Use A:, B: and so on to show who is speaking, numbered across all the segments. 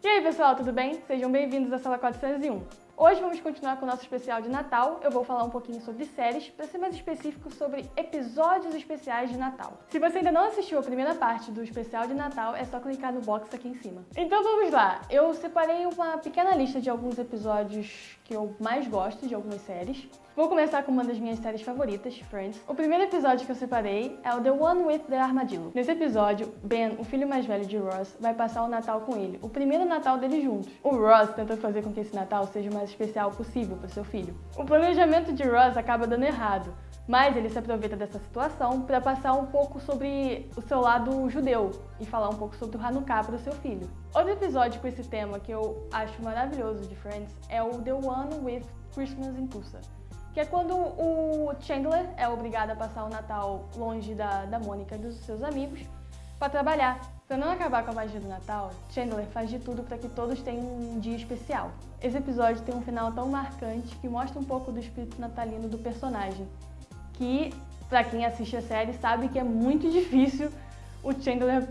A: E aí pessoal, tudo bem? Sejam bem-vindos à sala 401. Hoje vamos continuar com o nosso especial de Natal. Eu vou falar um pouquinho sobre séries, para ser mais específico sobre episódios especiais de Natal. Se você ainda não assistiu a primeira parte do especial de Natal, é só clicar no box aqui em cima. Então vamos lá! Eu separei uma pequena lista de alguns episódios que eu mais gosto de algumas séries. Vou começar com uma das minhas séries favoritas, Friends. O primeiro episódio que eu separei é o The One with the Armadillo. Nesse episódio, Ben, o filho mais velho de Ross, vai passar o Natal com ele, o primeiro Natal deles juntos. O Ross tenta fazer com que esse Natal seja o especial possível para seu filho. O planejamento de Ross acaba dando errado, mas ele se aproveita dessa situação para passar um pouco sobre o seu lado judeu e falar um pouco sobre o Hanukkah para o seu filho. Outro episódio com esse tema que eu acho maravilhoso de Friends é o The One with Christmas in Tulsa, que é quando o Chandler é obrigado a passar o Natal longe da, da Mônica e dos seus amigos para trabalhar. Para não acabar com a magia do Natal, Chandler faz de tudo para que todos tenham um dia especial. Esse episódio tem um final tão marcante que mostra um pouco do espírito natalino do personagem que, para quem assiste a série, sabe que é muito difícil o Chandler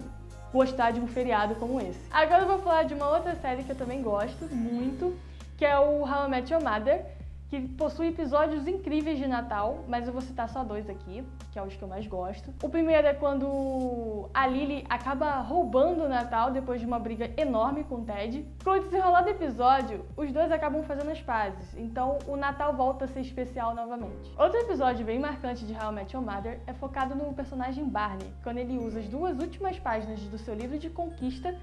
A: gostar de um feriado como esse. Agora eu vou falar de uma outra série que eu também gosto muito, que é o How I Met Your Mother, que possui episódios incríveis de Natal, mas eu vou citar só dois aqui, que é os que eu mais gosto. O primeiro é quando a Lily acaba roubando o Natal depois de uma briga enorme com o Ted. Com o desenrolar do episódio, os dois acabam fazendo as pazes, então o Natal volta a ser especial novamente. Outro episódio bem marcante de How I Met Your Mother é focado no personagem Barney, quando ele usa as duas últimas páginas do seu livro de conquista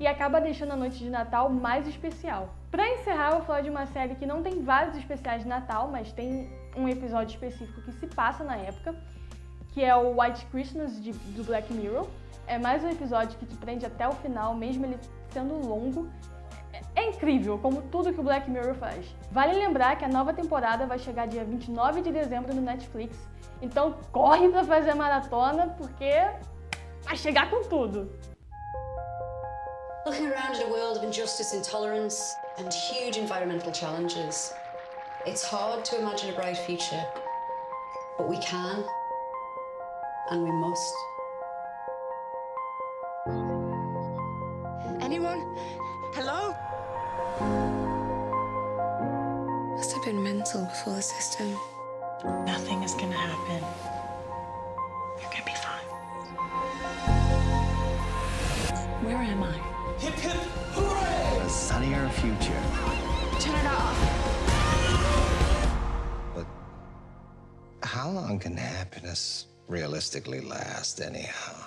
A: e acaba deixando a noite de Natal mais especial. Para encerrar, eu vou falar de uma série que não tem vários especiais de Natal, mas tem um episódio específico que se passa na época, que é o White Christmas de, do Black Mirror. É mais um episódio que te prende até o final, mesmo ele sendo longo. É, incrível, como tudo que o Black Mirror faz. Vale lembrar que a nova temporada vai chegar dia 29 de dezembro no Netflix, então corre para fazer a maratona, porque vai chegar com tudo!
B: Looking around at a world of injustice, intolerance, and huge environmental challenges, it's hard to imagine a bright future. But we can, and we must.
C: Anyone? Hello? Must have been mental before the system.
D: Nothing is gonna happen. You're gonna be fine. Where am I?
E: Hip hip hooray!
F: A sunnier future.
C: Turn it off.
F: But how long can happiness realistically last, anyhow?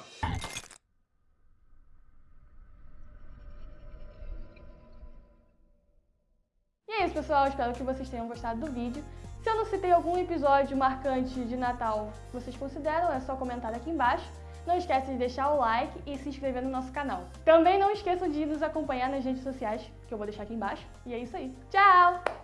A: E é isso, pessoal. Espero que vocês tenham gostado do vídeo. Se eu não citei algum episódio marcante de Natal que vocês consideram, é só comentar aqui embaixo. Não esqueça de deixar o like e se inscrever no nosso canal. Também não esqueçam de nos acompanhar nas redes sociais, que eu vou deixar aqui embaixo. E é isso aí. Tchau!